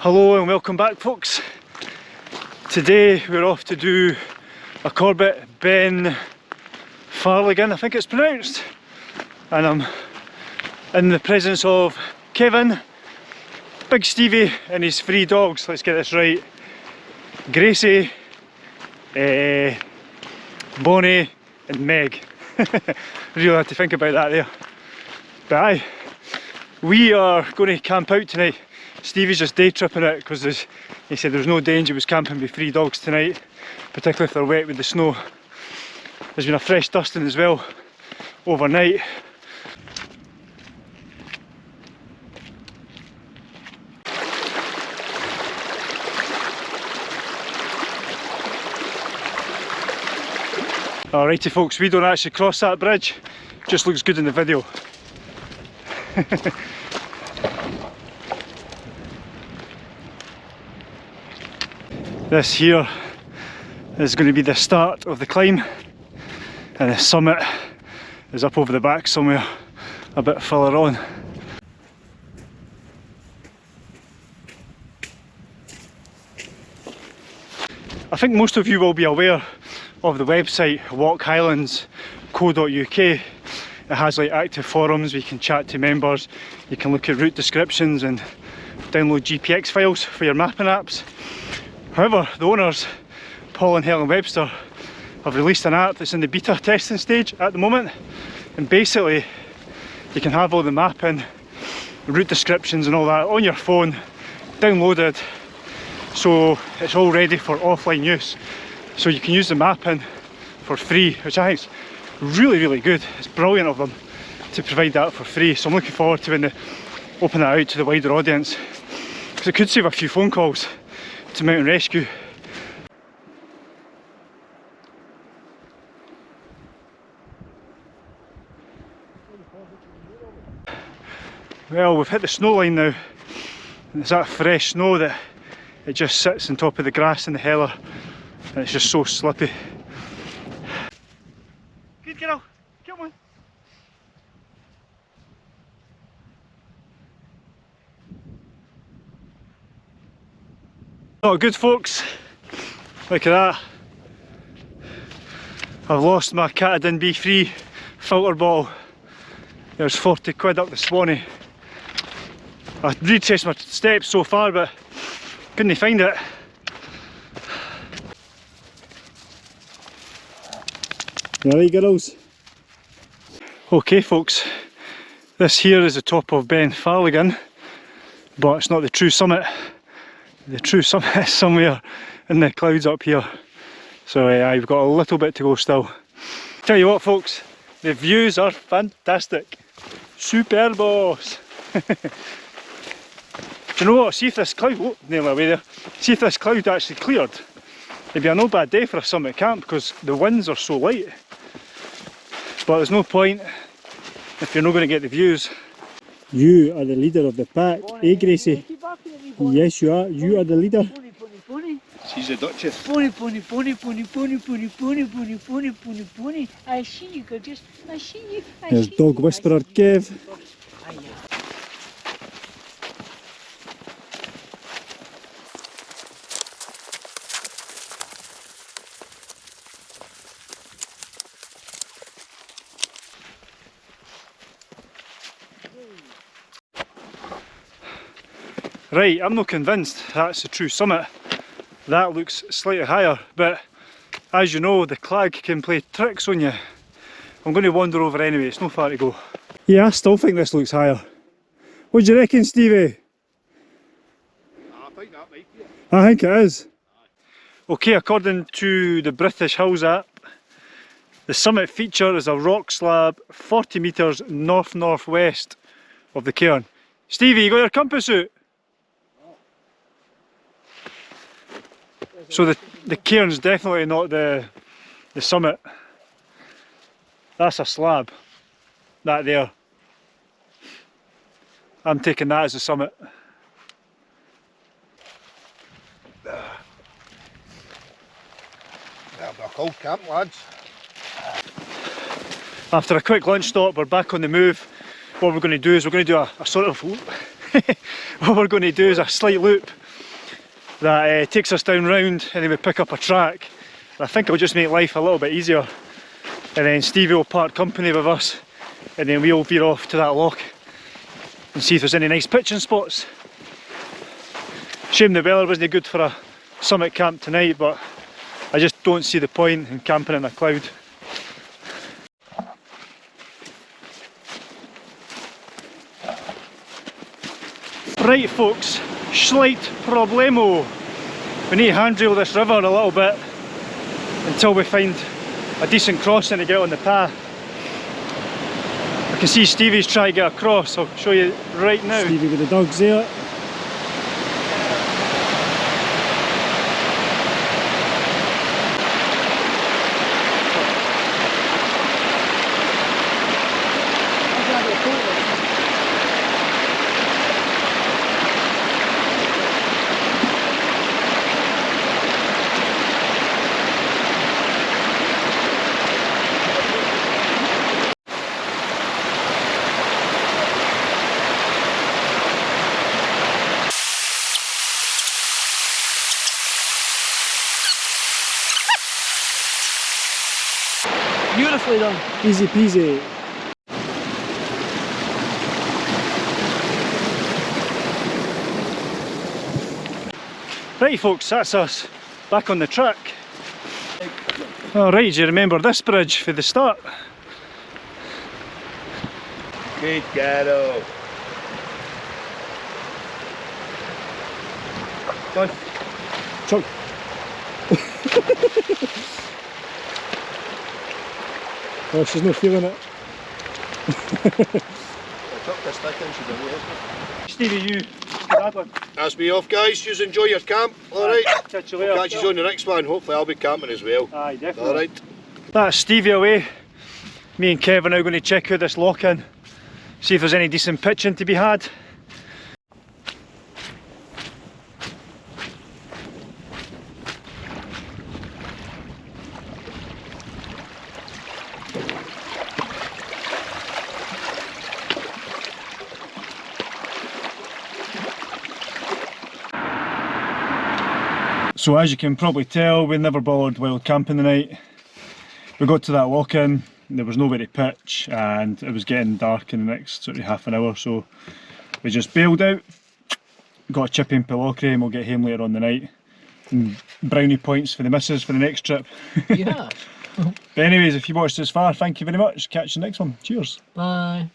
Hello and welcome back folks. Today we're off to do a Corbett Ben Farligan, I think it's pronounced. And I'm in the presence of Kevin, Big Stevie and his three dogs, let's get this right. Gracie, uh, Bonnie and Meg. really had to think about that there. But aye, we are going to camp out tonight Stevie's just day tripping it because he said there's no danger he was camping with three dogs tonight, particularly if they're wet with the snow. There's been a fresh dusting as well overnight. Alrighty folks, we don't actually cross that bridge, just looks good in the video. This here is going to be the start of the climb and the summit is up over the back somewhere a bit further on. I think most of you will be aware of the website walkhighlands.co.uk. It has like active forums where you can chat to members, you can look at route descriptions and download GPX files for your mapping apps. However, the owners, Paul and Helen Webster, have released an app that's in the beta testing stage at the moment. And basically, you can have all the mapping, route descriptions and all that on your phone, downloaded, so it's all ready for offline use. So you can use the mapping for free, which I think is really, really good. It's brilliant of them to provide that for free. So I'm looking forward to when they open that out to the wider audience. Because it could save a few phone calls to mountain rescue. Well, we've hit the snow line now. And it's that fresh snow that it just sits on top of the grass in the heller and it's just so slippy. Good girl, come on. Not good folks, look at that. I've lost my Katadyn BeFree filter ball. There's 40 quid up the Swanee. I retraced my steps so far but couldn't find it. Ready girls? Okay folks, this here is the top of Ben Farligan but it's not the true summit the true summit is somewhere in the clouds up here. So uh, I've got a little bit to go still. Tell you what folks, the views are fantastic. Superbos! Do you know what, see if this cloud, oh, nearly away there, see if this cloud actually cleared. It'd be a no bad day for a summit camp because the winds are so light. But there's no point if you're not going to get the views. You are the leader of the pack, eh Gracie? Yes you are, you are the leader. She's a duchess. Pony, pony, pony, pony, pony, pony, pony, pony, pony, pony, pony. I see you, gorgeous. I see you. I There's see dog whisperer Kev. Right, I'm not convinced that's the true summit. That looks slightly higher, but as you know, the clag can play tricks on you. I'm going to wander over anyway, it's no far to go. Yeah, I still think this looks higher. What do you reckon, Stevie? I think that might be it. I think it is. Okay, according to the British Hills app, the summit feature is a rock slab 40 metres north-northwest of the cairn. Stevie, you got your compass out? So the, the cairn's definitely not the, the summit. That's a slab. That there. I'm taking that as the summit. That'll be a cold camp, lads. After a quick lunch stop, we're back on the move. What we're going to do is we're going to do a, a sort of, what we're going to do is a slight loop that uh, takes us down round and then we pick up a track. And I think it'll just make life a little bit easier. And then Stevie will part company with us and then we'll veer off to that lock and see if there's any nice pitching spots. Shame the weather wasn't good for a summit camp tonight, but I just don't see the point in camping in a cloud. Right folks, slight problemo. We need to hand handrail this river a little bit until we find a decent crossing to get on the path. I can see Stevie's trying to get across, I'll show you right now. Stevie with the dogs there. Beautifully done. Easy peasy. Right folks, that's us back on the track. Alright, do you remember this bridge for the start? Good ghetto. Done. Chuck. oh, she's not feeling it. I took this stick in, she's away. Stevie, you, that one. That's me off, guys. You enjoy your camp. Alright. Catch you later. Catch you on the next one. Hopefully, I'll be camping as well. Aye, definitely. Alright. That's Stevie away. Me and Kev are now going to check out this lock in, see if there's any decent pitching to be had. So as you can probably tell, we never bothered wild camping the night. We got to that walk-in, there was nowhere to pitch and it was getting dark in the next sort of half an hour so we just bailed out, got a chip in Pitlochry and we'll get home later on the night. And brownie points for the missus for the next trip. Yeah. but anyways, if you watched this far, thank you very much. Catch you next one. Cheers. Bye.